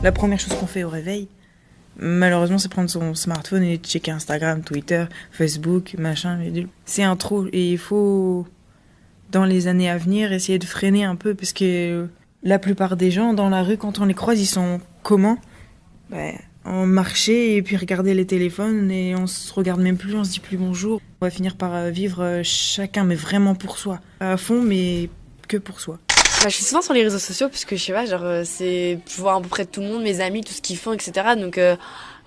La première chose qu'on fait au réveil, malheureusement, c'est prendre son smartphone et checker Instagram, Twitter, Facebook, machin. C'est un trou et il faut, dans les années à venir, essayer de freiner un peu parce que la plupart des gens dans la rue, quand on les croise, ils sont comment? Ben, On marchait et puis regarder les téléphones et on se regarde même plus, on se dit plus bonjour. On va finir par euh, vivre euh, chacun, mais vraiment pour soi. À fond, mais que pour soi. Bah, je suis souvent sur les réseaux sociaux parce que je sais pas, genre, euh, c'est, je vois à peu près tout le monde, mes amis, tout ce qu'ils font, etc. Donc,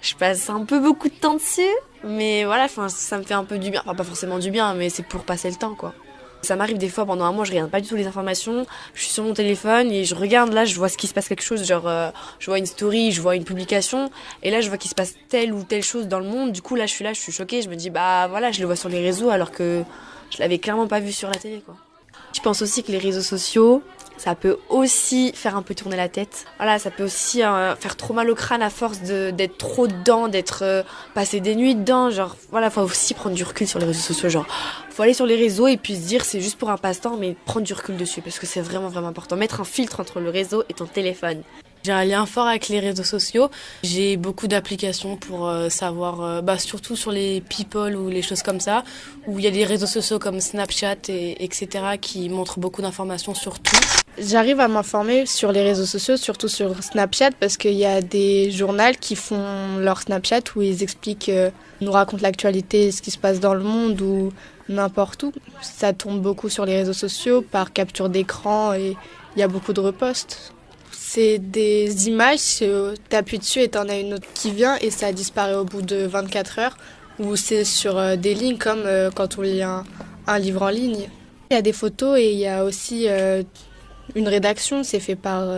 je passe un peu beaucoup de temps dessus. Mais voilà, ça me fait un peu du bien. Enfin, pas forcément du bien, mais c'est pour passer le temps, quoi. Ça m'arrive des fois pendant un mois, je regarde pas du tout les informations. Je suis sur mon téléphone et je regarde là, je vois ce qui se passe quelque chose, genre euh, je vois une story, je vois une publication et là je vois qu'il se passe telle ou telle chose dans le monde. Du coup là je suis là, je suis choquée, je me dis bah voilà, je le vois sur les réseaux alors que je l'avais clairement pas vu sur la télé quoi. Je pense aussi que les réseaux sociaux, ça peut aussi faire un peu tourner la tête. Voilà, ça peut aussi euh, faire trop mal au crâne à force d'être trop dedans, d'être euh, passé des nuits dedans. Genre, voilà, faut aussi prendre du recul sur les réseaux sociaux. Genre, faut aller sur les réseaux et puis se dire c'est juste pour un passe-temps, mais prendre du recul dessus parce que c'est vraiment vraiment important. Mettre un filtre entre le réseau et ton téléphone. J'ai un lien fort avec les réseaux sociaux. J'ai beaucoup d'applications pour euh, savoir, euh, bah, surtout sur les people ou les choses comme ça, où il y a des réseaux sociaux comme Snapchat et etc. qui montrent beaucoup d'informations sur tout. J'arrive à m'informer sur les réseaux sociaux, surtout sur Snapchat, parce qu'il y a des journaux qui font leur Snapchat où ils expliquent, euh, nous racontent l'actualité, ce qui se passe dans le monde ou n'importe où. Ça tombe beaucoup sur les réseaux sociaux par capture d'écran et il y a beaucoup de reposts. C'est des images, tu appuies dessus et t'en as une autre qui vient et ça disparaît au bout de 24 heures. Ou c'est sur euh, des lignes comme euh, quand on lit un, livre en ligne. Il y a des photos et il y a aussi euh, une rédaction, c'est fait par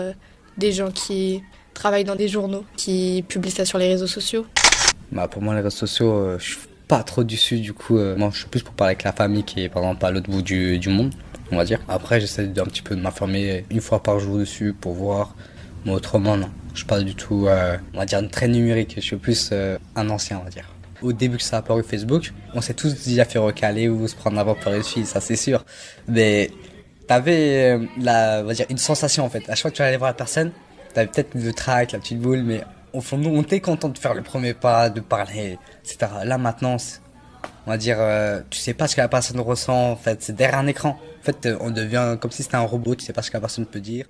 des gens qui travaillent dans des journaux, qui publient ça sur les réseaux sociaux. Bah pour moi les réseaux sociaux, je suis pas trop dessus du coup. moi je suis plus pour parler avec la famille qui est par exemple à l'autre bout du monde on va dire. Après, j'essaie d'un petit peu de m'informer une fois par jour dessus pour voir. Mais autrement, non. Je suis pas du tout, euh, on va dire, très numérique. Je suis plus euh, un ancien, on va dire. Au début que ça a apparu Facebook, on s'est tous déjà fait recaler ou se prendre avant pour les filles, ça c'est sûr. Mais t'avais euh, la, on va dire, une sensation en fait. À chaque fois que tu allais voir la personne, t'avais peut-être le track, la petite boule, mais au fond nous, on était content de faire le premier pas, de parler, etc. Là maintenant, on va dire, tu sais pas ce que la personne ressent, en fait, c'est derrière un écran. En fait, on devient comme si c'était un robot, tu sais pas ce que la personne peut dire.